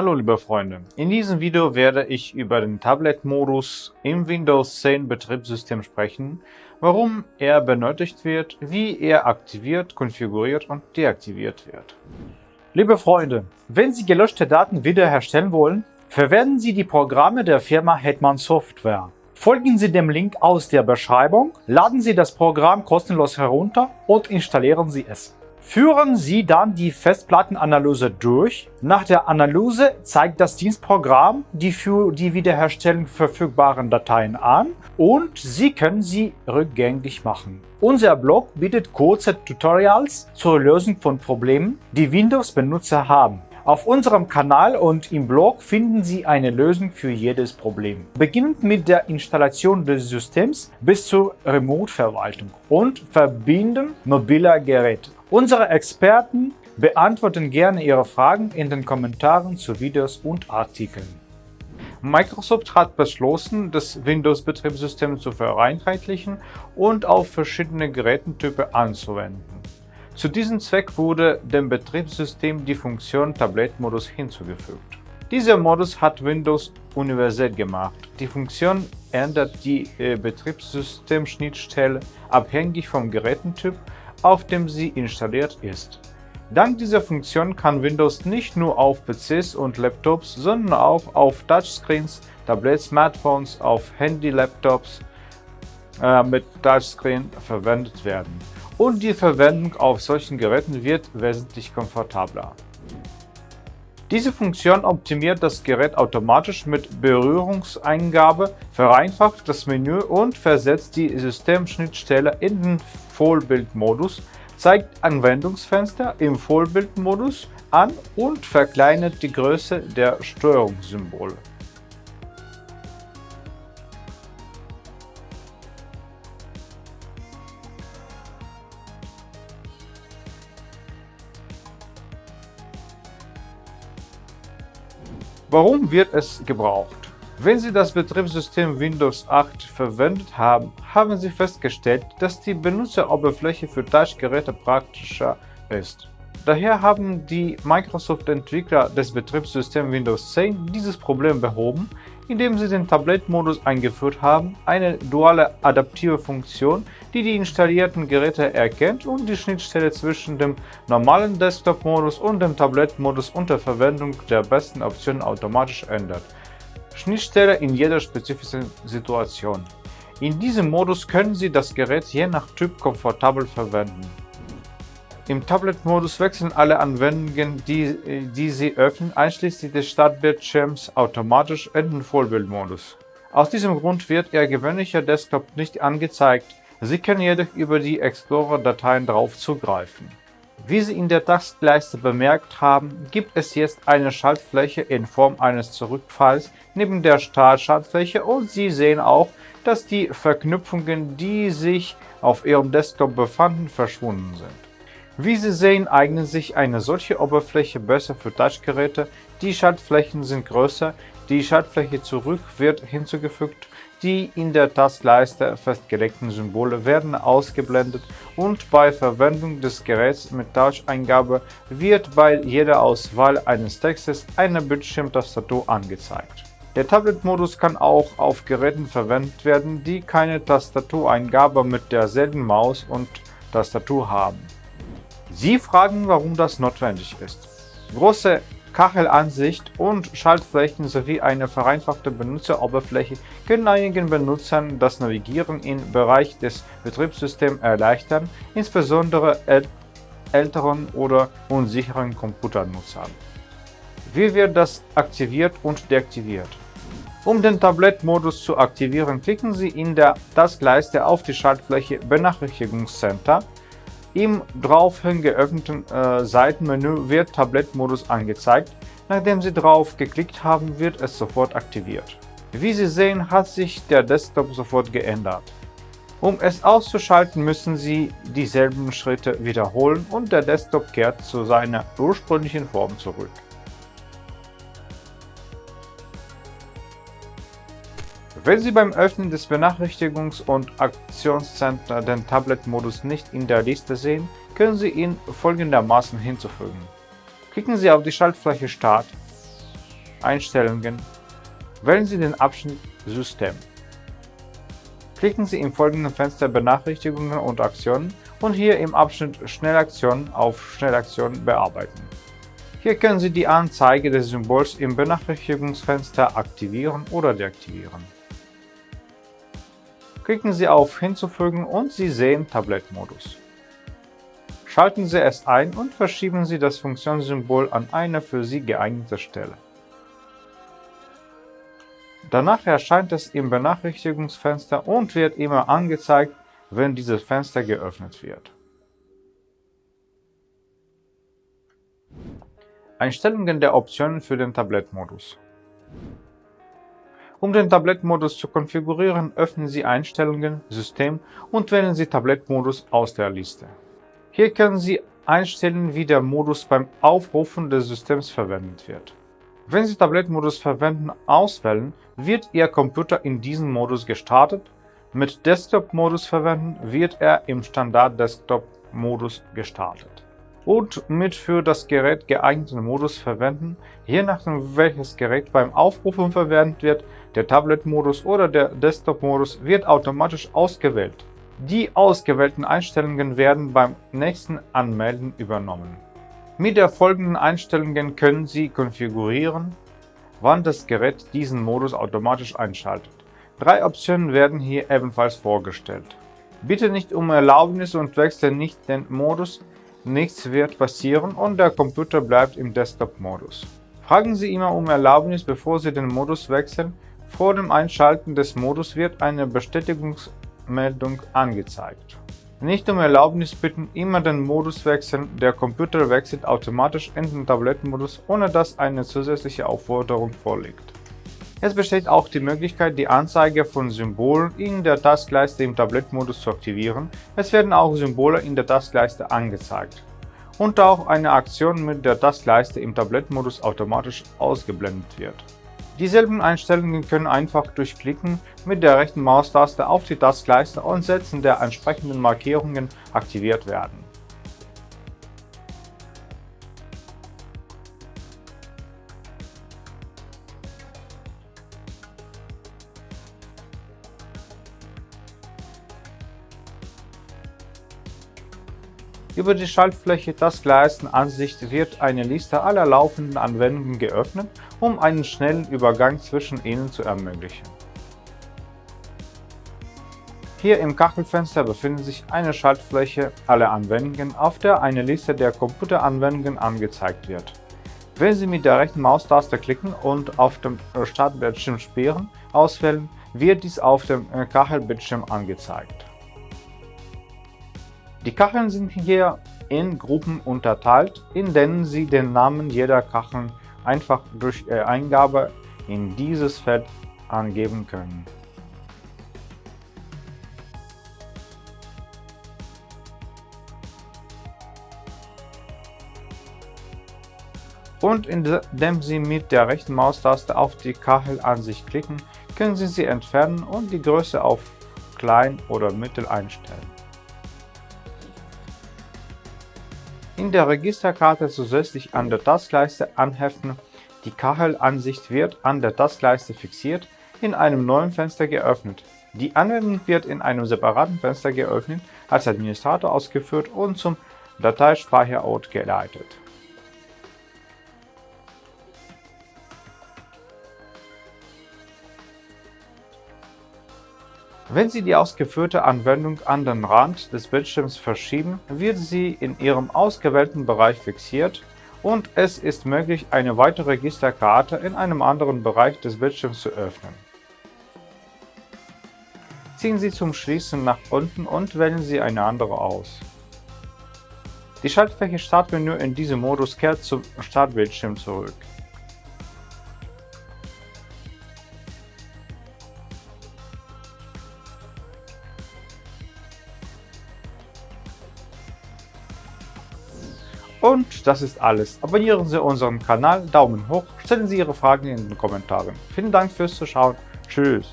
Hallo liebe Freunde, in diesem Video werde ich über den Tablet-Modus im Windows 10 Betriebssystem sprechen, warum er benötigt wird, wie er aktiviert, konfiguriert und deaktiviert wird. Liebe Freunde, wenn Sie gelöschte Daten wiederherstellen wollen, verwenden Sie die Programme der Firma Hetman Software. Folgen Sie dem Link aus der Beschreibung, laden Sie das Programm kostenlos herunter und installieren Sie es. Führen Sie dann die Festplattenanalyse durch. Nach der Analyse zeigt das Dienstprogramm die für die Wiederherstellung verfügbaren Dateien an und Sie können sie rückgängig machen. Unser Blog bietet kurze Tutorials zur Lösung von Problemen, die Windows-Benutzer haben. Auf unserem Kanal und im Blog finden Sie eine Lösung für jedes Problem. Beginnend mit der Installation des Systems bis zur Remote-Verwaltung und Verbinden mobiler Geräte. Unsere Experten beantworten gerne Ihre Fragen in den Kommentaren zu Videos und Artikeln. Microsoft hat beschlossen, das Windows-Betriebssystem zu vereinheitlichen und auf verschiedene Gerätentypen anzuwenden. Zu diesem Zweck wurde dem Betriebssystem die Funktion Tablet-Modus hinzugefügt. Dieser Modus hat Windows universell gemacht. Die Funktion ändert die äh, Betriebssystemschnittstelle abhängig vom Gerätentyp auf dem sie installiert ist. Dank dieser Funktion kann Windows nicht nur auf PCs und Laptops, sondern auch auf Touchscreens, Tablets, Smartphones, auf Handy-Laptops äh, mit Touchscreen verwendet werden. Und die Verwendung auf solchen Geräten wird wesentlich komfortabler. Diese Funktion optimiert das Gerät automatisch mit Berührungseingabe, vereinfacht das Menü und versetzt die Systemschnittstelle in den Vollbildmodus, zeigt Anwendungsfenster im Vollbildmodus an und verkleinert die Größe der Steuerungssymbole. Warum wird es gebraucht? Wenn Sie das Betriebssystem Windows 8 verwendet haben, haben Sie festgestellt, dass die Benutzeroberfläche für Touchgeräte praktischer ist. Daher haben die Microsoft-Entwickler des Betriebssystems Windows 10 dieses Problem behoben, indem sie den Tablet-Modus eingeführt haben, eine duale adaptive Funktion, die die installierten Geräte erkennt und die Schnittstelle zwischen dem normalen Desktop-Modus und dem Tablet-Modus unter Verwendung der besten Optionen automatisch ändert. Schnittstelle in jeder spezifischen Situation. In diesem Modus können Sie das Gerät je nach Typ komfortabel verwenden. Im Tablet-Modus wechseln alle Anwendungen, die, die Sie öffnen, einschließlich des Startbildschirms, automatisch in den Vollbildmodus. Aus diesem Grund wird Ihr gewöhnlicher Desktop nicht angezeigt, Sie können jedoch über die Explorer-Dateien darauf zugreifen. Wie Sie in der Taskleiste bemerkt haben, gibt es jetzt eine Schaltfläche in Form eines Zurückfalls neben der Startschaltfläche und Sie sehen auch, dass die Verknüpfungen, die sich auf Ihrem Desktop befanden, verschwunden sind. Wie Sie sehen, eignet sich eine solche Oberfläche besser für Touchgeräte. Die Schaltflächen sind größer, die Schaltfläche zurück wird hinzugefügt, die in der Taskleiste festgelegten Symbole werden ausgeblendet und bei Verwendung des Geräts mit Touch-Eingabe wird bei jeder Auswahl eines Textes eine Bildschirmtastatur angezeigt. Der Tablet-Modus kann auch auf Geräten verwendet werden, die keine Tastatureingabe mit derselben Maus und Tastatur haben. Sie fragen, warum das notwendig ist. Große Kachelansicht und Schaltflächen sowie eine vereinfachte Benutzeroberfläche können einigen Benutzern das Navigieren im Bereich des Betriebssystems erleichtern, insbesondere älteren oder unsicheren Computernutzern. Wie wird das aktiviert und deaktiviert? Um den Tablet-Modus zu aktivieren, klicken Sie in der Taskleiste auf die Schaltfläche Benachrichtigungscenter im daraufhin geöffneten äh, Seitenmenü wird Tablettmodus angezeigt. Nachdem Sie drauf geklickt haben, wird es sofort aktiviert. Wie Sie sehen, hat sich der Desktop sofort geändert. Um es auszuschalten, müssen Sie dieselben Schritte wiederholen und der Desktop kehrt zu seiner ursprünglichen Form zurück. Wenn Sie beim Öffnen des Benachrichtigungs- und Aktionscenter den Tablet-Modus nicht in der Liste sehen, können Sie ihn folgendermaßen hinzufügen. Klicken Sie auf die Schaltfläche Start, Einstellungen, wählen Sie den Abschnitt System. Klicken Sie im folgenden Fenster Benachrichtigungen und Aktionen und hier im Abschnitt Schnellaktionen auf Schnellaktionen bearbeiten. Hier können Sie die Anzeige des Symbols im Benachrichtigungsfenster aktivieren oder deaktivieren. Klicken Sie auf Hinzufügen und Sie sehen Tablettmodus. Schalten Sie es ein und verschieben Sie das Funktionssymbol an eine für Sie geeignete Stelle. Danach erscheint es im Benachrichtigungsfenster und wird immer angezeigt, wenn dieses Fenster geöffnet wird. Einstellungen der Optionen für den Tablettmodus Um den Tablettmodus zu konfigurieren, öffnen Sie Einstellungen, System und wählen Sie Tablettmodus aus der Liste. Hier können Sie einstellen, wie der Modus beim Aufrufen des Systems verwendet wird. Wenn Sie Tablettmodus verwenden auswählen, wird Ihr Computer in diesem Modus gestartet. Mit Desktop-Modus verwenden wird er im Standard-Desktop-Modus gestartet und mit für das Gerät geeigneten Modus verwenden, je nachdem welches Gerät beim Aufrufen verwendet wird, der Tablet-Modus oder der Desktop-Modus wird automatisch ausgewählt. Die ausgewählten Einstellungen werden beim nächsten Anmelden übernommen. Mit der folgenden Einstellungen können Sie konfigurieren, wann das Gerät diesen Modus automatisch einschaltet. Drei Optionen werden hier ebenfalls vorgestellt. Bitte nicht um Erlaubnis und wechseln nicht den Modus, Nichts wird passieren und der Computer bleibt im Desktop-Modus. Fragen Sie immer um Erlaubnis, bevor Sie den Modus wechseln. Vor dem Einschalten des Modus wird eine Bestätigungsmeldung angezeigt. Nicht um Erlaubnis bitten, immer den Modus wechseln, der Computer wechselt automatisch in den Tablettenmodus, ohne dass eine zusätzliche Aufforderung vorliegt. Es besteht auch die Möglichkeit, die Anzeige von Symbolen in der Taskleiste im Tablettmodus zu aktivieren. Es werden auch Symbole in der Taskleiste angezeigt. Und auch eine Aktion mit der Taskleiste im Tablettmodus automatisch ausgeblendet wird. Dieselben Einstellungen können einfach durch Klicken mit der rechten Maustaste auf die Taskleiste und Setzen der entsprechenden Markierungen aktiviert werden. Über die Schaltfläche Taskleistenansicht wird eine Liste aller laufenden Anwendungen geöffnet, um einen schnellen Übergang zwischen ihnen zu ermöglichen. Hier im Kachelfenster befindet sich eine Schaltfläche aller Anwendungen, auf der eine Liste der Computeranwendungen angezeigt wird. Wenn Sie mit der rechten Maustaste klicken und auf dem Startbildschirm Sperren auswählen, wird dies auf dem Kachelbildschirm angezeigt. Die Kacheln sind hier in Gruppen unterteilt, in denen Sie den Namen jeder Kachel einfach durch äh, Eingabe in dieses Feld angeben können. Und indem Sie mit der rechten Maustaste auf die Kachelansicht klicken, können Sie sie entfernen und die Größe auf klein oder mittel einstellen. In der Registerkarte zusätzlich an der Taskleiste anheften. Die Kachelansicht wird an der Taskleiste fixiert, in einem neuen Fenster geöffnet. Die Anwendung wird in einem separaten Fenster geöffnet, als Administrator ausgeführt und zum Dateispeicherort geleitet. Wenn Sie die ausgeführte Anwendung an den Rand des Bildschirms verschieben, wird sie in Ihrem ausgewählten Bereich fixiert und es ist möglich, eine weitere Registerkarte in einem anderen Bereich des Bildschirms zu öffnen. Ziehen Sie zum Schließen nach unten und wählen Sie eine andere aus. Die Schaltfläche Startmenü in diesem Modus kehrt zum Startbildschirm zurück. Und das ist alles. Abonnieren Sie unseren Kanal, Daumen hoch, stellen Sie Ihre Fragen in den Kommentaren. Vielen Dank fürs Zuschauen. Tschüss.